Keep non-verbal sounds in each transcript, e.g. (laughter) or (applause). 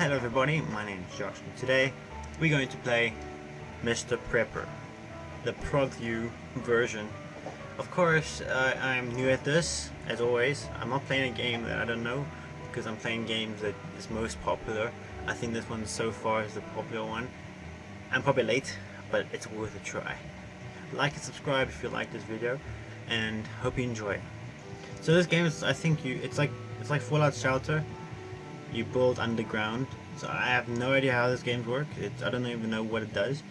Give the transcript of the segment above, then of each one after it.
Hello everybody, my name is Josh and today we're going to play Mr. Prepper, the Prologue version. Of course, uh, I'm new at this, as always. I'm not playing a game that I don't know, because I'm playing games that is most popular. I think this one so far is the popular one. I'm probably late, but it's worth a try. Like and subscribe if you like this video, and hope you enjoy. So this game is, I think you, it's like, it's like Fallout Shelter, you build underground. So I have no idea how this game works. It's, I don't even know what it does,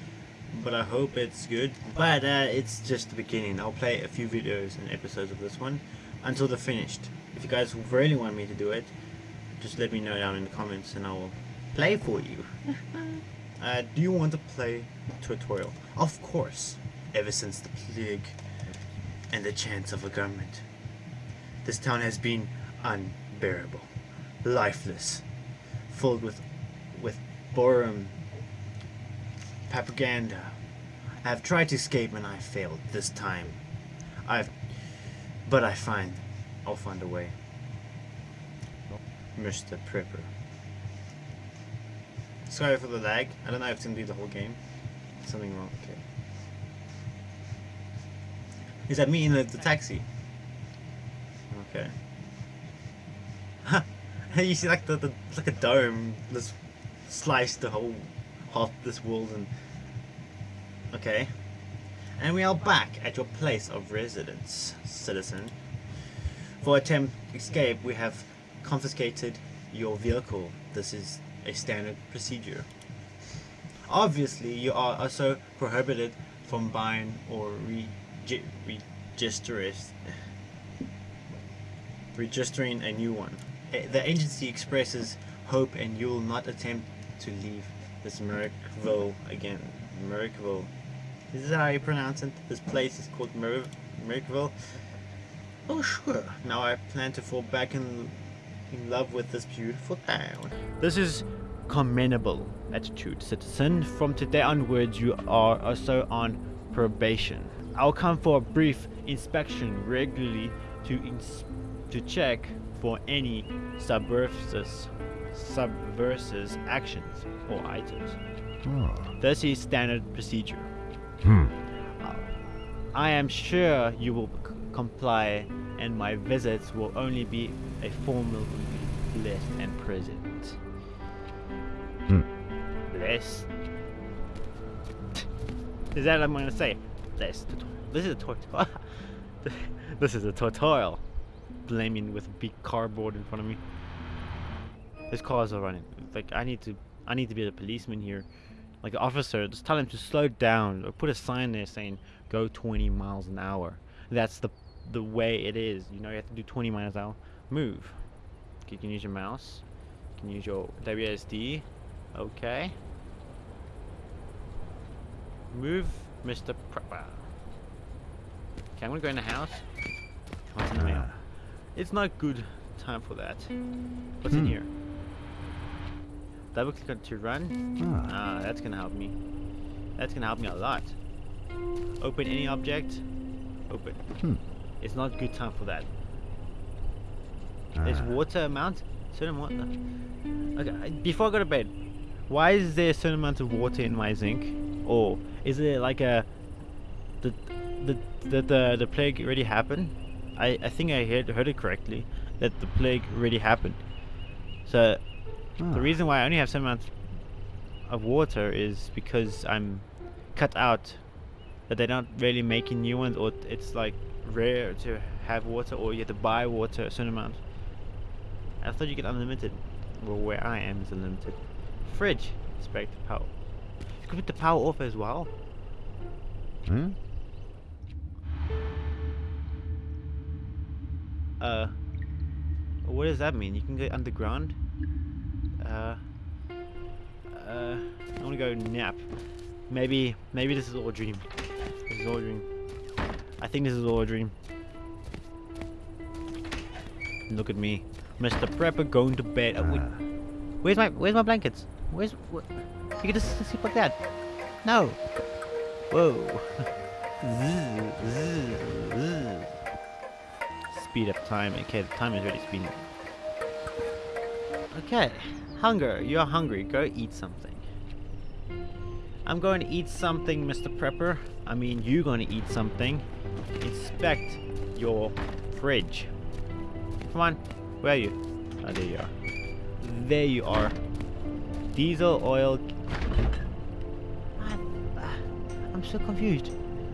but I hope it's good. But uh, it's just the beginning. I'll play a few videos and episodes of this one until they're finished. If you guys really want me to do it, just let me know down in the comments and I will play for you. (laughs) uh, do you want to play tutorial? Of course. Ever since the plague and the chance of a government, this town has been unbearable lifeless, filled with with boredom, propaganda. I have tried to escape and I failed this time. I've, but I find, I'll find a way. Mr. Prepper. Sorry for the lag. I don't know if it's gonna be the whole game. Something wrong. Okay. Is that me in the, the taxi? Okay. (laughs) you see like the, the it's like a dome just sliced the whole half this world and okay. And we are back at your place of residence citizen. For attempt escape we have confiscated your vehicle. This is a standard procedure. Obviously you are also prohibited from buying or re registering registering a new one Eh, the agency expresses hope and you'll not attempt to leave this Merrickville again. Merrickville. Is how you pronounce it? This place is called Mer Merrickville. Oh sure. Now I plan to fall back in, in love with this beautiful town. This is commendable attitude, citizen. From today onwards you are also on probation. I'll come for a brief inspection regularly to ins to check for any subversive, subversive actions or items. Oh. This is standard procedure. Hmm. Uh, I am sure you will comply and my visits will only be a formal blessed and present. Hmm. Blessed? Is that what I'm going to say? Blessed. This is a tutorial. (laughs) this is a tutorial blaming with a big cardboard in front of me. His cars are running. Like I need to, I need to be a policeman here. Like officer, just tell him to slow down or put a sign there saying go 20 miles an hour. That's the the way it is. You know, you have to do 20 miles an hour. Move. You can use your mouse. You can use your WSD. Okay. Move, Mr. Prepper. Okay, I'm gonna go in the house. The? It's not good time for that. What's hmm. in here? Double click on to run. Ah. ah, that's gonna help me. That's gonna help me a lot. Open any object. Open. Hmm. It's not good time for that. Ah. Is water amount? Certain water. Okay, before I go to bed, why is there a certain amount of water in my zinc? Or is it like a the the the the, the plague already happened? I, I think I heard, heard it correctly that the plague really happened. So oh. the reason why I only have so much of water is because I'm cut out that they're not really making new ones or it's like rare to have water or you have to buy water a certain amount. I thought you get unlimited. Well where I am is unlimited. Fridge. Expect power. You can put the power off as well. Hmm? Uh, what does that mean? You can get underground? Uh, uh, I want to go nap. Maybe, maybe this is all a dream. This is all a dream. I think this is all a dream. Look at me, Mr. Prepper going to bed. Uh, where's my, where's my blankets? Where's, what? You can just sleep like that. No. Whoa. (laughs) speed up time. Okay, the time is already speeding. Okay, Hunger. You're hungry. Go eat something. I'm going to eat something, Mr. Prepper. I mean, you're going to eat something. Inspect your fridge. Come on. Where are you? Oh, there you are. There you are. Diesel oil. What? I'm so confused.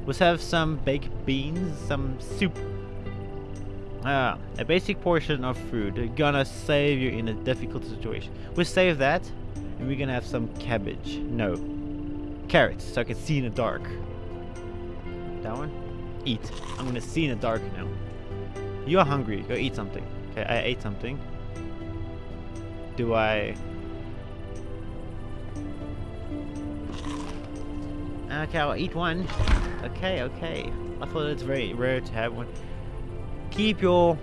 Let's have some baked beans, some soup. Ah, a basic portion of food. Gonna save you in a difficult situation. We'll save that, and we're gonna have some cabbage. No. Carrots, so I can see in the dark. That one? Eat. I'm gonna see in the dark now. You're hungry. Go eat something. Okay, I ate something. Do I... Okay, I'll eat one. Okay, okay. I thought it's very rare to have one. Keep your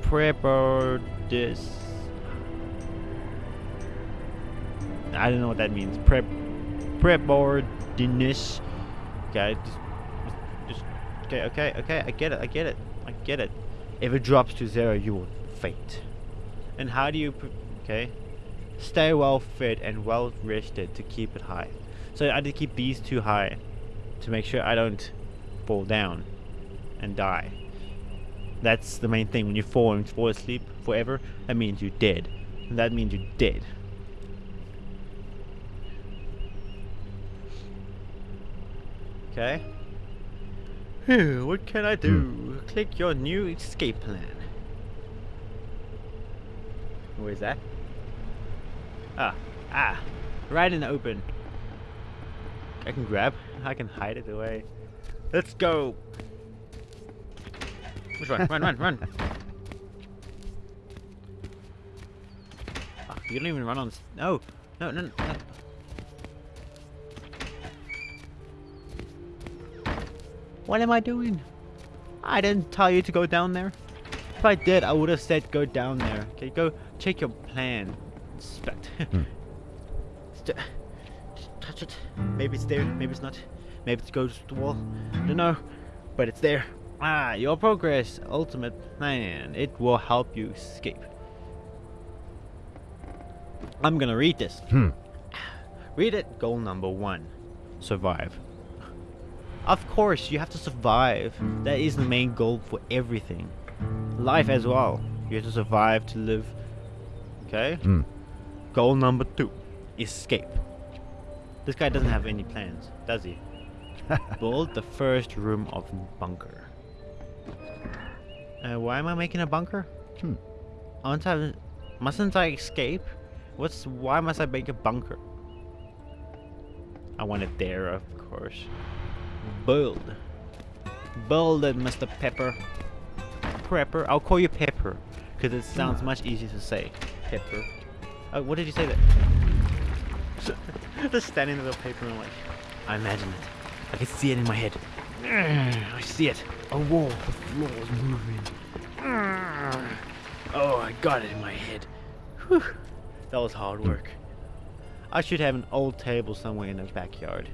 prepper this. I don't know what that means. Prep preparedness. Okay, just, just okay, okay, okay. I get it. I get it. I get it. If it drops to zero, you will faint. And how do you? Okay. Stay well fed and well rested to keep it high. So I had to keep these two high to make sure I don't fall down and die. That's the main thing. When you fall and fall asleep forever, that means you're dead. And that means you're dead. Okay. what can I do? Click your new escape plan. Where is that? Ah, ah, right in the open. I can grab. I can hide it away. Let's go. One? run, run, run. Oh, you don't even run on. No, no, no, no. What am I doing? I didn't tell you to go down there. If I did, I would have said go down there. Okay, go check your plan. Inspect. Hmm. (laughs) Just touch it. Maybe it's there, maybe it's not. Maybe it goes to the wall. I don't know. But it's there. Ah, your progress ultimate plan. It will help you escape. I'm gonna read this. Hmm. Read it. Goal number one. Survive. Of course, you have to survive. That is the main goal for everything. Life as well. You have to survive to live. Okay? Hmm. Goal number two. Escape. This guy doesn't have any plans, does he? (laughs) Build the first room of bunker. Uh, why am I making a bunker? Hmm. Aren't I, mustn't I escape? What's why must I make a bunker? I want it there, of course. Build. Build it, Mr. Pepper. Prepper. I'll call you Pepper, because it sounds much easier to say. Pepper. Oh, what did you say that? (laughs) Just standing in the paper and like, I imagine it. I can see it in my head. Ah, I see it. A wall. The floor is moving. Ah. Oh, I got it in my head. Whew. That was hard work. I should have an old table somewhere in the backyard.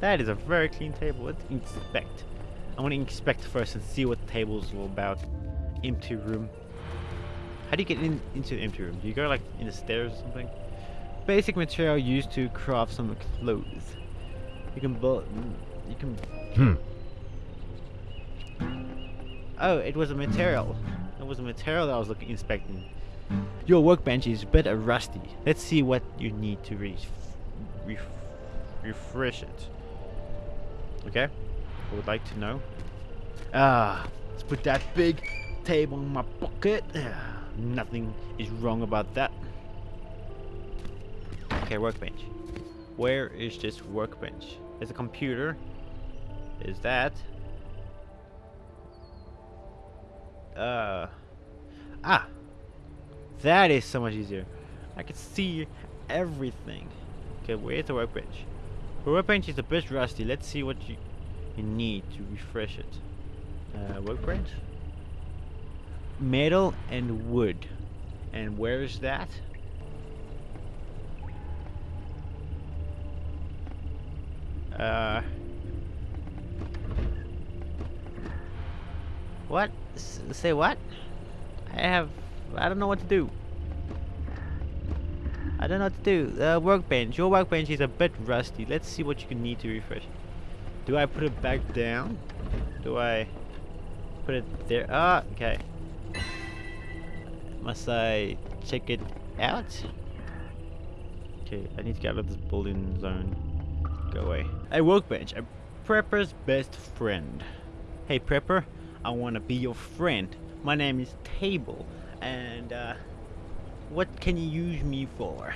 That is a very clean table. Let's inspect. I want to inspect first and see what the table's all about. Empty room. How do you get in into the empty room? Do you go like in the stairs or something? Basic material used to craft some clothes. You can build. You can. Hmm. Oh, it was a material. It was a material that I was looking inspecting. Your workbench is a bit rusty. Let's see what you need to re ref refresh it. Okay? I would like to know. Ah, let's put that big table in my pocket. Ah, (sighs) nothing is wrong about that. Okay, workbench. Where is this workbench? There's a computer. Is that? Uh. Ah! That is so much easier. I can see everything. Okay, where's the workbench? The workbench is a bit rusty. Let's see what you, you need to refresh it. Uh, workbench? Metal and wood. And where is that? Uh. What? S say what? I have... I don't know what to do. I don't know what to do. Uh, workbench. Your workbench is a bit rusty. Let's see what you can need to refresh. Do I put it back down? Do I put it there? Ah, okay. Must I check it out? Okay, I need to get out of this building zone. Go away. A workbench. A prepper's best friend. Hey prepper, I want to be your friend. My name is Table, and uh, what can you use me for?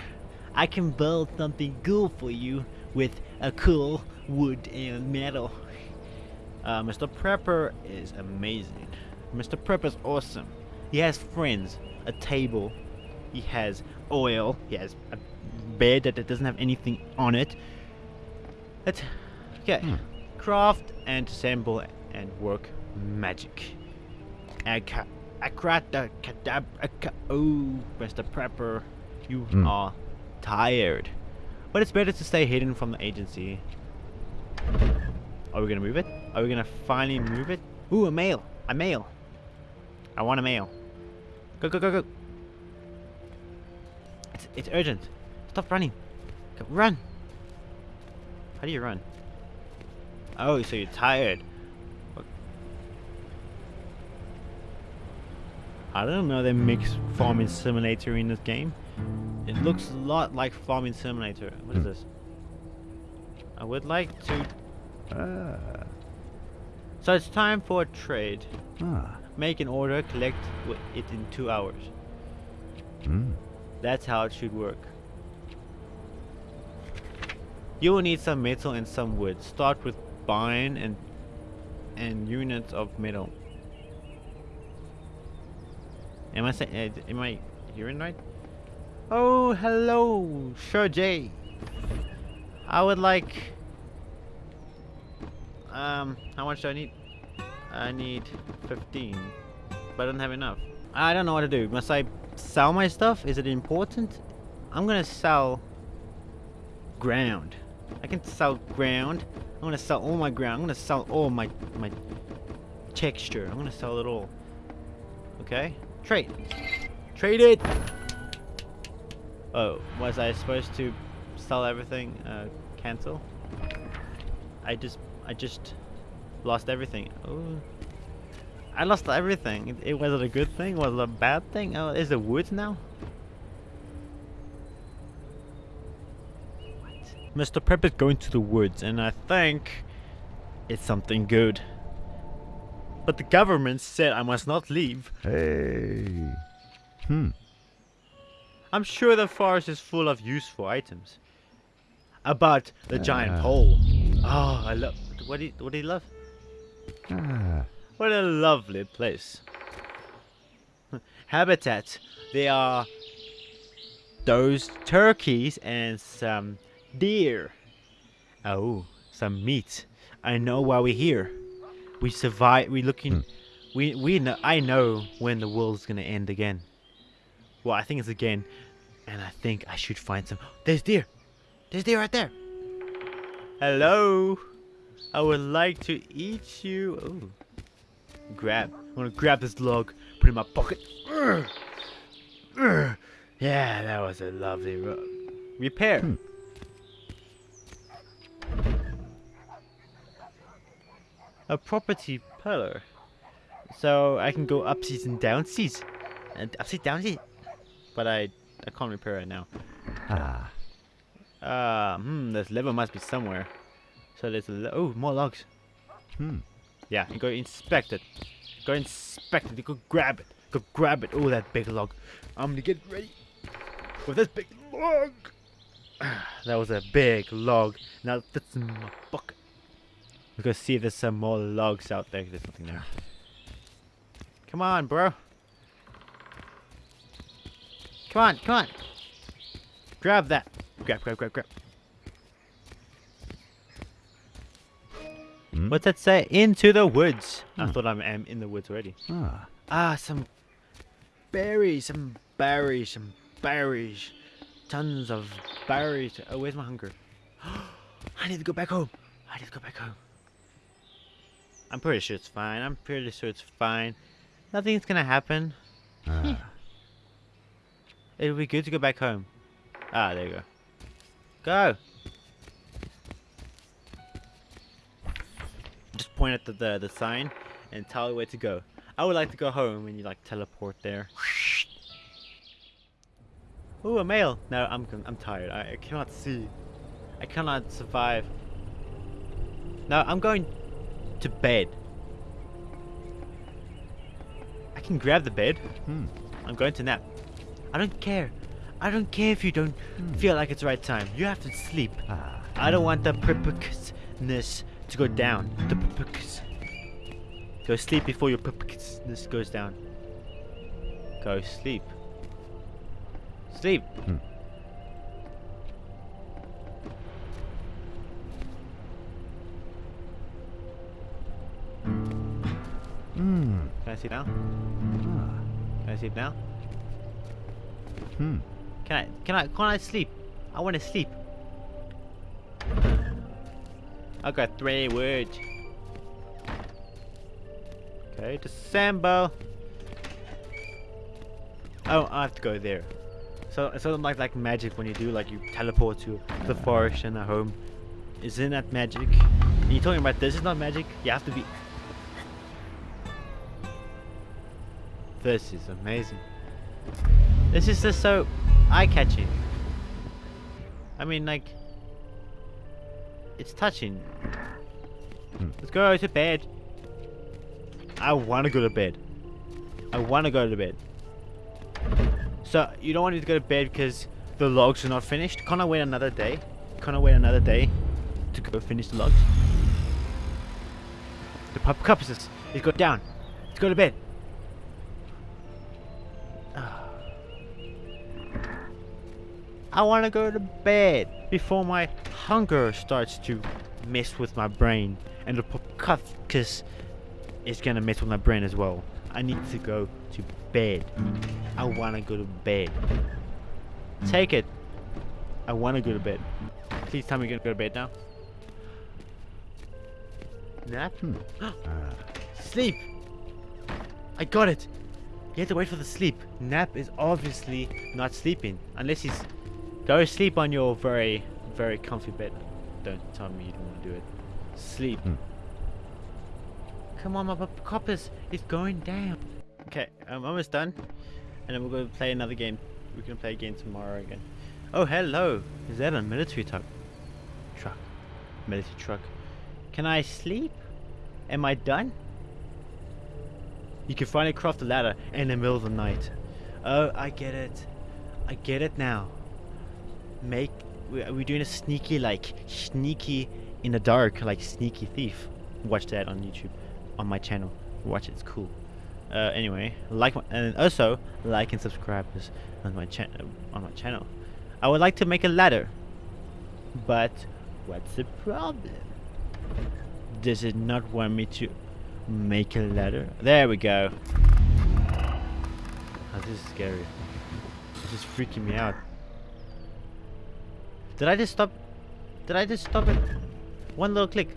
I can build something cool for you with a cool wood and metal. Uh, Mr. Prepper is amazing. Mr. Prepper's awesome. He has friends, a table, he has oil, he has a bed that doesn't have anything on it. That's okay. Hmm. Craft and assemble and work magic. Aka- Akrata kadab Oh, Mr. Prepper, you Hmm. are tired. But it's better to stay hidden from the agency. Are we gonna move it? Are we gonna finally move it? Ooh, a mail! A mail! I want a mail. Go, go, go, go! It's, it's urgent. Stop running. Go, run! How do you run? Oh, so you're tired. I don't know they mix farming simulator in this game. It looks a lot like farming simulator. What is Hmm. this? I would like to. Ah. So it's time for a trade. Ah. Make an order, collect it in two hours. Hmm. That's how it should work. You will need some metal and some wood. Start with buying and and units of metal. Am I saying? Uh, am I hearing right? Oh, hello, Sir J. I would like. Um, how much do I need? I need 15, but I don't have enough. I don't know what to do. Must I sell my stuff? Is it important? I'm gonna sell ground. I can sell ground. I'm gonna sell all my ground. I'm gonna sell all my my texture. I'm gonna sell it all. Okay? Trade. Trade it. Oh, was I supposed to sell everything? Uh, cancel. I just I just lost everything. Oh. I lost everything. It, it was it a good thing? Was it a bad thing? Oh, is it wood now? Mr. Prep is going to the woods, and I think it's something good. But the government said I must not leave. Hey. Hmm. I'm sure the forest is full of useful items. About the giant Ah. pole. Oh, I love. What do you, what do you love? Ah. What a lovely place. Habitat. They are those turkeys and some deer. Oh, some meat. I know why we're here. We survive. We looking. We we know. I know when the world's gonna end again. Well, I think it's again, and I think I should find some. There's deer. There's deer right there. Hello. I would like to eat you. Oh. Grab. I'm gonna grab this log, put it in my pocket. Urgh. Urgh. Yeah, that was a lovely repair. Hmm. A property pillar. So I can go upseas and downseas. And upseas, downseas. But I I can't repair it now. Ah. Uh, hmm, this lever must be somewhere. So there's a le- oh more logs. Hmm. Yeah, you go inspect it. Go inspect it. You go grab it. Go grab it. Oh, that big log. I'm gonna get ready with this big log. (sighs) that was a big log. Now it fits in my bucket. Let's go see if there's some more logs out there. There's nothing there. Come on, bro. Come on, come on. Grab that. Grab, grab, grab, grab. Hmm? What's that say? Into the woods. I Hmm. thought I'm, am in the woods already. Ah. Ah, some berries, some berries, some berries. Tons of berries. Oh, where's my hunger? (gasps) I need to go back home. I need to go back home. I'm pretty sure it's fine. I'm pretty sure it's fine. Nothing's gonna happen. Ah. It'll be good to go back home. Ah, there you go. Go! Just point at the, the, the sign and tell it where to go. I would like to go home and you like teleport there. Ooh, a mail! No, I'm I'm tired. I, I cannot see. I cannot survive. No, I'm going to bed. I can grab the bed. Hmm. I'm going to nap. I don't care. I don't care if you don't feel like it's the right time. You have to sleep. Ah. I don't want the purposeness to go down. The purpose. Go sleep before your purposeness goes down. Go sleep. Sleep. Hmm. Can I sleep now? Ah. Can I sleep now? Hmm. Can I? Can I? Can I sleep? I want to sleep. I got three words. Okay, December. Oh, I have to go there. So it's sort of like like magic when you do like you teleport to the forest and a home. Isn't that magic? And you're talking about this is not magic. You have to be. This is amazing. This is just so eye-catching. I mean, like, it's touching. Hmm. Let's go to bed. I want to go to bed. I want to go to bed. So you don't want me to go to bed because the logs are not finished? Can't I wait another day? Can't I wait another day to go finish the logs? The pup cup is Let's go down. Let's go to bed. I want to go to bed before my hunger starts to mess with my brain and the popcufcus is gonna mess with my brain as well. I need to go to bed. I want to go to bed. Take it. I want to go to bed. Please tell me you're gonna go to bed now. Nap? Hmm. (gasps) Sleep! I got it! You have to wait for the sleep. Nap is obviously not sleeping. Unless he's... Go sleep on your very, very comfy bed. Don't tell me you don't want to do it. Sleep. Hmm. Come on, my coppers. It's going down. Okay, I'm almost done. And then we're going to play another game. We're going to play again tomorrow again. Oh, hello. Is that a military truck? Truck. Military truck. Can I sleep? Am I done? You can finally craft a ladder in the middle of the night. Oh, I get it. I get it now. Make we- are we doing a sneaky like sneaky in the dark like sneaky thief? Watch that on YouTube, on my channel. Watch it, it's cool. Uh, anyway, like and also like and subscribe on my channel on my channel. I would like to make a ladder, but what's the problem? Does it not want me to make a ladder? There we go. Oh, this is scary. This is freaking me out. Did I just stop? Did I just stop it? One little click.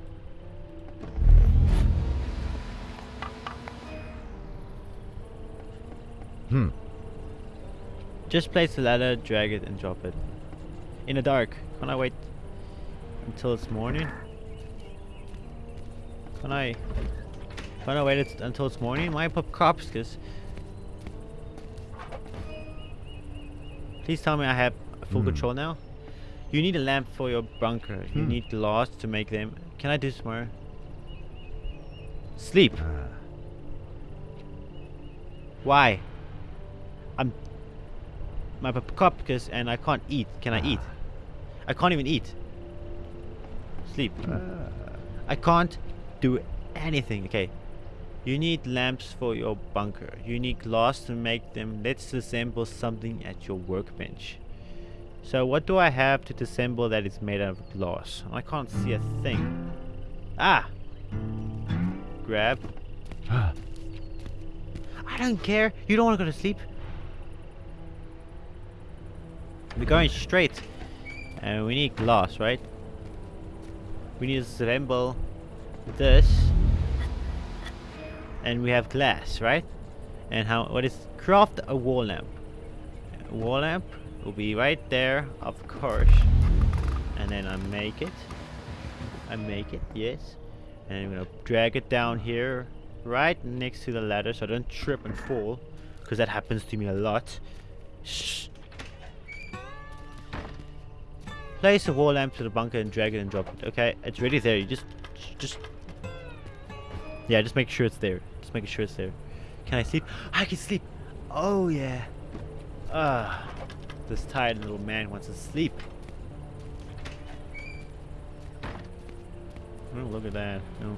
Hmm. Just place the ladder, drag it, and drop it. In the dark. Can I wait until it's morning? Can I? Can I wait it until it's morning? Why pop cops? Cause please tell me I have full Hmm. control now. You need a lamp for your bunker. You Hmm. need glass to make them. Can I do some more? Sleep. Ah. Why? I'm my because and I can't eat. Can I eat? I can't even eat. Sleep. Ah. I can't do anything. Okay. You need lamps for your bunker. You need glass to make them. Let's assemble something at your workbench. So what do I have to disassemble that is made out of glass? I can't see a thing. Ah! Grab. (gasps) I don't care. You don't want to go to sleep. We're going straight. And we need glass, right? We need to assemble this. And we have glass, right? And how what is craft a wall lamp. A wall lamp will be right there, of course. And then I make it. I make it, yes. And I'm gonna drag it down here, right next to the ladder, so I don't trip and fall, because that happens to me a lot. Shh. Place a wall lamp to the bunker and drag it and drop it. Okay, it's ready there. You just, just, yeah, just make sure it's there. Just make sure it's there. Can I sleep? I can sleep. Oh yeah. Ah, this tired little man wants to sleep. Oh, look at that. No.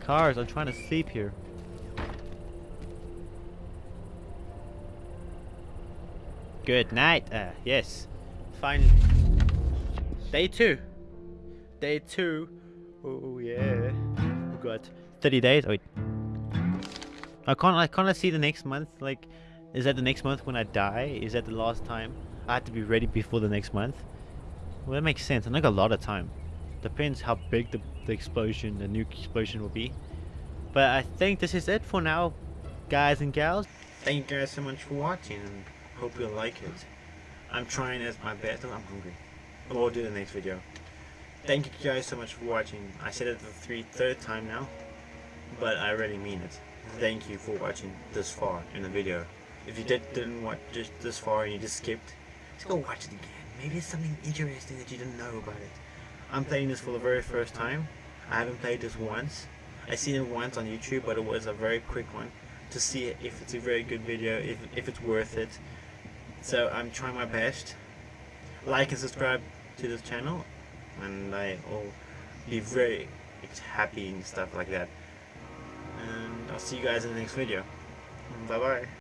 Cars, I'm trying to sleep here. Good night. Uh, yes. Finally. Day two. Day two. Oh yeah. We got 30 days. Oh, wait. I can't. I can't see the next month. Like, is that the next month when I die? Is that the last time? I have to be ready before the next month. Well, that makes sense. I got a lot of time. Depends how big the, the explosion, the nuke explosion will be. But I think this is it for now, guys and gals. Thank you guys so much for watching and hope you like it. I'm trying as my best. I'm hungry. We'll do the next video. Thank you guys so much for watching. I said it the three, third time now, but I really mean it. Thank you for watching this far in the video. If you did, didn't watch this far and you just skipped, just go watch it again. Maybe it's something interesting that you didn't know about it. I'm playing this for the very first time. I haven't played this once. I seen it once on YouTube, but it was a very quick one to see if it's a very good video, if, if it's worth it. So I'm trying my best. Like and subscribe to this channel, and I will be very happy and stuff like that. And I'll see you guys in the next video. Bye bye.